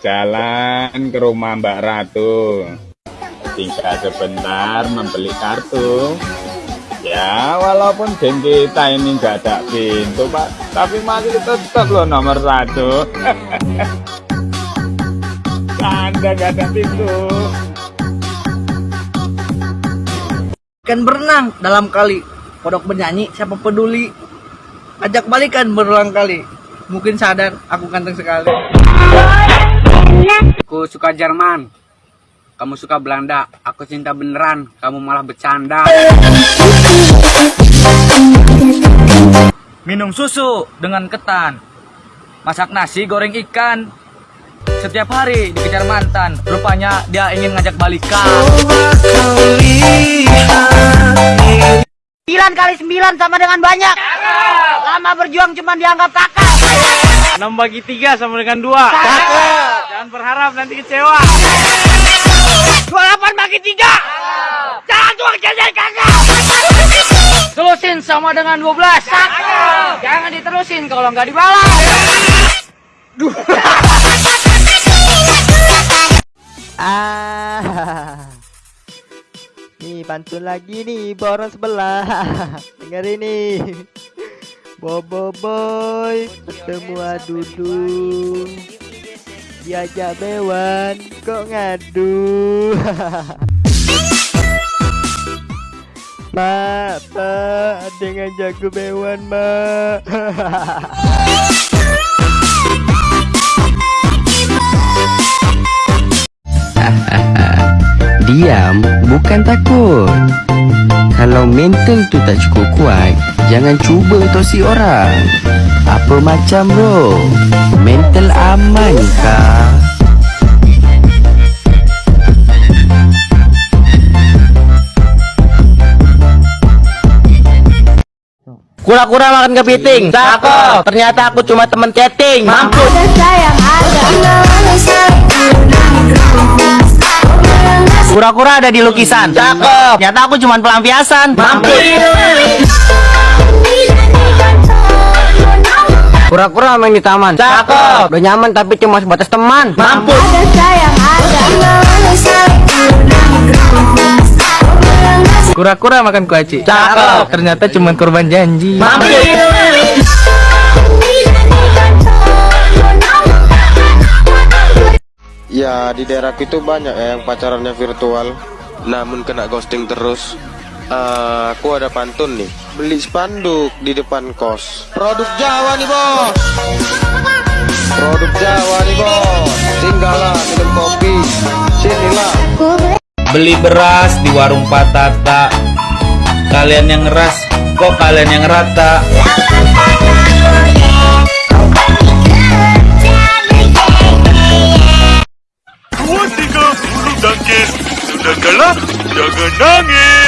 jalan ke rumah Mbak Ratu. Tinggal sebentar membeli kartu. Ya, walaupun geng kita ini nggak ada pintu, Pak, tapi masih tetap loh nomor satu. Anda nggak ada pintu. Kan berenang dalam kali. Kodok bernyanyi, siapa peduli. Ajak balikan berulang kali. Mungkin sadar aku ganteng sekali. Aku suka Jerman. Kamu suka Belanda. Aku cinta beneran. Kamu malah bercanda. Minum susu dengan ketan. Masak nasi goreng ikan. Setiap hari dikejar mantan. Rupanya dia ingin ngajak balikan. Kali 9 sama dengan banyak. Lama berjuang cuma dianggap kakak. 6 bagi 3 sama dengan 2. Jangan berharap nanti kecewa. 28 bagi 3. Jangan tuang jajan kakak. Terusin sama dengan 12. Jangan diterusin kalau nggak dibalas. Ah. Nih pantun lagi nih borong sebelah. Dengar ini. Bobo boy ketemu adudung. Diajak bewan kok ngadu. Mak, pak, dengan jago bewan, mak. Diam bukan takut Kalau mental tu tak cukup kuat Jangan cuba tosi orang Apa macam bro Mental aman kah Kura-kura makan kepiting. Cakep. Ternyata aku cuma temen chatting. Mampus. Kura-kura ada di lukisan. Cakep. Ternyata aku cuma pelampiasan. Mampus. Kura-kura main di taman. Cakep. Udah nyaman tapi cuma sebatas teman. Mampus. Kura-kura makan kuaci. Cakep. Ternyata cuma korban janji. Mampus. Ya di daerahku itu banyak ya yang pacarannya virtual. Namun kena ghosting terus. Eh, Aku ada pantun nih. Beli spanduk di depan kos. Produk Jawa nih bos. Produk Jawa nih bos. Tinggallah minum kopi. Sinilah. Beli beras di warung patata. Kalian yang ngeras, kok kalian yang rata? sakit. Sudah gelap, jangan nangis.